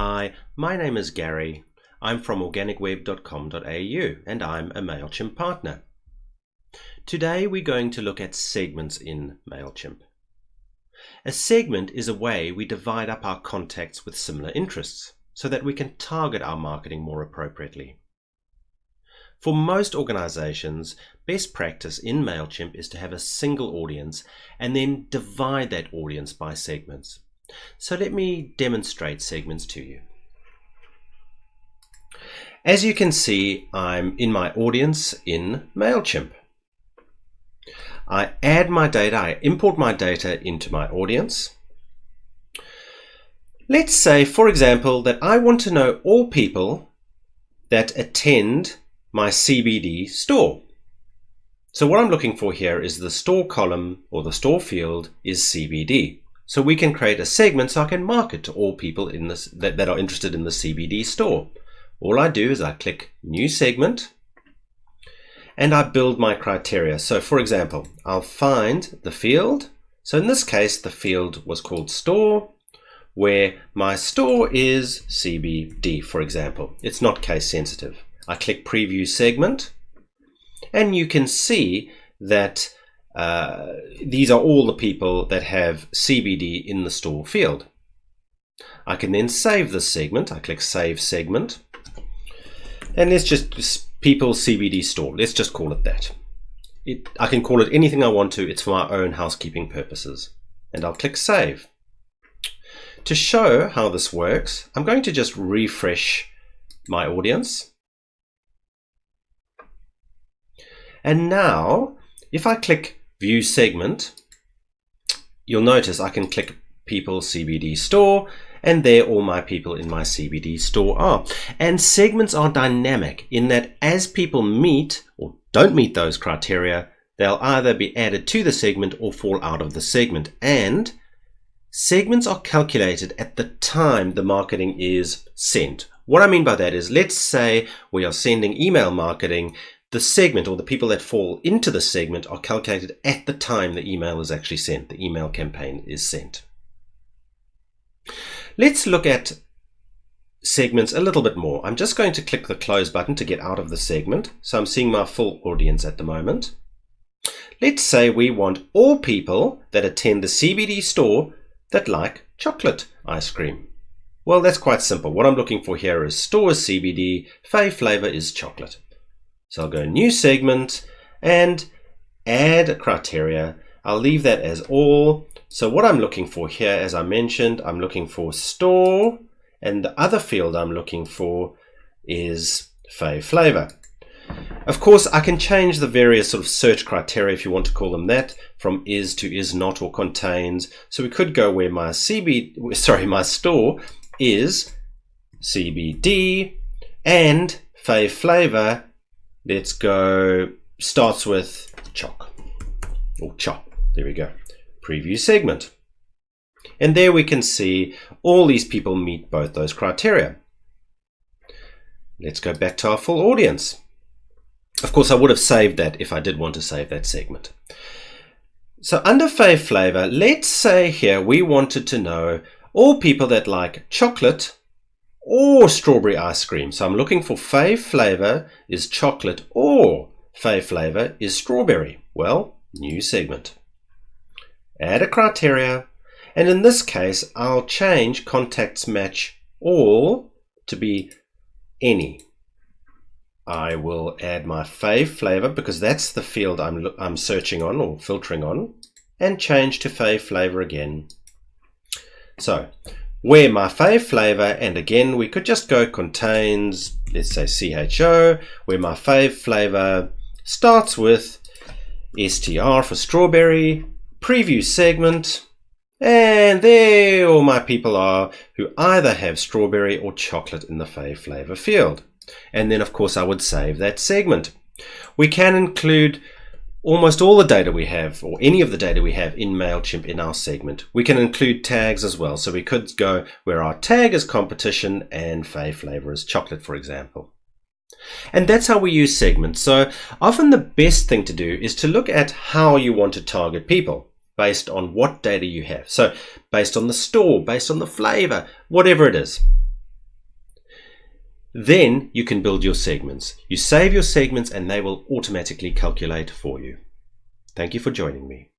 Hi, my name is Gary. I'm from organicweb.com.au and I'm a MailChimp partner. Today we're going to look at segments in MailChimp. A segment is a way we divide up our contacts with similar interests so that we can target our marketing more appropriately. For most organizations, best practice in MailChimp is to have a single audience and then divide that audience by segments. So let me demonstrate segments to you. As you can see, I'm in my audience in MailChimp. I add my data, I import my data into my audience. Let's say, for example, that I want to know all people that attend my CBD store. So what I'm looking for here is the store column or the store field is CBD. So we can create a segment so I can market to all people in this that, that are interested in the CBD store. All I do is I click new segment and I build my criteria. So for example, I'll find the field. So in this case, the field was called store where my store is CBD, for example. It's not case sensitive. I click preview segment and you can see that uh, these are all the people that have CBD in the store field. I can then save this segment. I click Save Segment. And let's just People CBD Store. Let's just call it that. It, I can call it anything I want to. It's for my own housekeeping purposes. And I'll click Save. To show how this works, I'm going to just refresh my audience. And now, if I click view segment, you'll notice I can click people CBD store and there all my people in my CBD store are. And segments are dynamic in that as people meet or don't meet those criteria, they'll either be added to the segment or fall out of the segment. And segments are calculated at the time the marketing is sent. What I mean by that is, let's say we are sending email marketing the segment or the people that fall into the segment are calculated at the time the email is actually sent, the email campaign is sent. Let's look at segments a little bit more. I'm just going to click the close button to get out of the segment. So I'm seeing my full audience at the moment. Let's say we want all people that attend the CBD store that like chocolate ice cream. Well, that's quite simple. What I'm looking for here is store CBD, fave flavor is chocolate. So I'll go new segment and add a criteria. I'll leave that as all. So what I'm looking for here, as I mentioned, I'm looking for store and the other field I'm looking for is fave flavor. Of course, I can change the various sort of search criteria, if you want to call them that, from is to is not or contains. So we could go where my CB, sorry, my store is CBD and fave flavor Let's go, starts with choc or chop. There we go. Preview segment. And there we can see all these people meet both those criteria. Let's go back to our full audience. Of course, I would have saved that if I did want to save that segment. So under fave flavor, let's say here we wanted to know all people that like chocolate or strawberry ice cream. So I'm looking for fave flavor is chocolate or fave flavor is strawberry. Well, new segment. Add a criteria. And in this case, I'll change contacts match all to be any. I will add my fave flavor because that's the field I'm, I'm searching on or filtering on and change to fave flavor again. So where my fave flavor, and again, we could just go contains, let's say CHO, where my fave flavor starts with STR for strawberry, preview segment, and there all my people are who either have strawberry or chocolate in the fave flavor field. And then of course I would save that segment. We can include almost all the data we have, or any of the data we have in MailChimp in our segment. We can include tags as well. So we could go where our tag is competition and fave flavor is chocolate, for example. And that's how we use segments. So often the best thing to do is to look at how you want to target people based on what data you have. So based on the store, based on the flavor, whatever it is. Then you can build your segments. You save your segments and they will automatically calculate for you. Thank you for joining me.